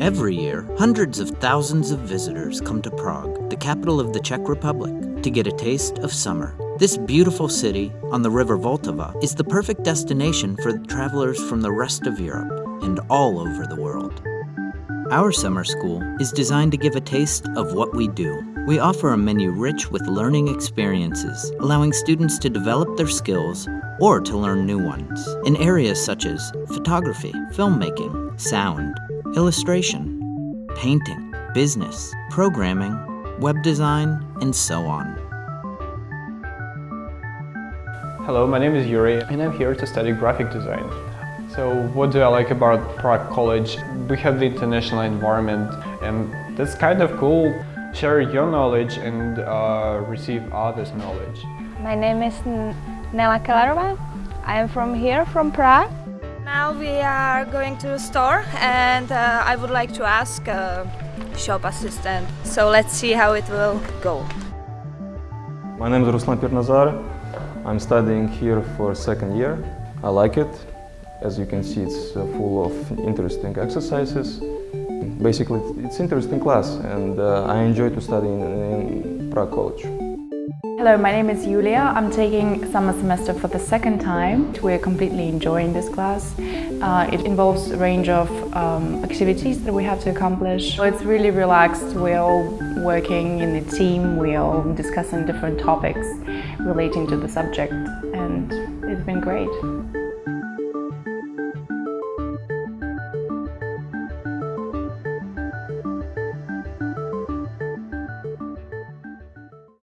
Every year, hundreds of thousands of visitors come to Prague, the capital of the Czech Republic, to get a taste of summer. This beautiful city on the river Vltava is the perfect destination for travelers from the rest of Europe and all over the world. Our summer school is designed to give a taste of what we do. We offer a menu rich with learning experiences, allowing students to develop their skills or to learn new ones in areas such as photography, filmmaking, sound, illustration, painting, business, programming, web design, and so on. Hello, my name is Yuri and I'm here to study graphic design. So what do I like about Prague College? We have the international environment and that's kind of cool. Share your knowledge and uh, receive others' knowledge. My name is Nela Kellerova. I am from here, from Prague. Now we are going to the store and uh, I would like to ask a shop assistant. So let's see how it will go. My name is Ruslan Pirnazar. I'm studying here for second year. I like it. As you can see, it's uh, full of interesting exercises. Basically, it's interesting class and uh, I enjoy to study in, in Prague College. Hello, my name is Julia. I'm taking summer semester for the second time. We're completely enjoying this class. Uh, it involves a range of um, activities that we have to accomplish. So it's really relaxed. We're all working in a team. We're all discussing different topics relating to the subject and it's been great.